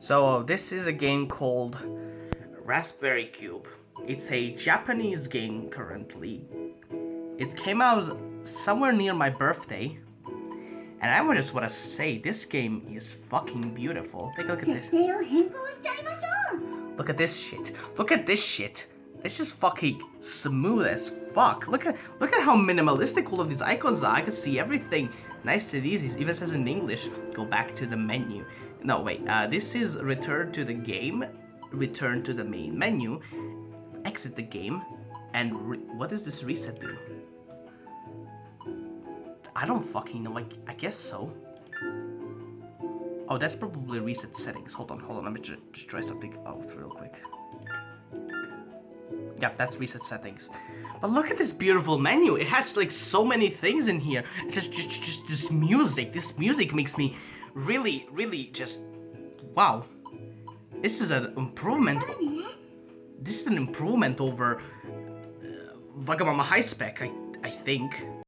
So this is a game called Raspberry Cube. It's a Japanese game currently. It came out somewhere near my birthday. And I just want to say, this game is fucking beautiful. Take a look at this. Look at this shit. Look at this shit. This is fucking smooth as fuck. Look at look at how minimalistic all of these icons are. I can see everything nice and easy. It even says in English, go back to the menu. No, wait. Uh, this is return to the game, return to the main menu, exit the game, and what does this reset do? I don't fucking know. Like, I guess so. Oh, that's probably reset settings. Hold on, hold on. Let me just, try something out real quick. Yep, that's reset settings. But look at this beautiful menu. It has like so many things in here. Just, just, just this music. This music makes me really, really just wow. This is an improvement. This is an improvement over uh, Wagamama High Spec, I, I think.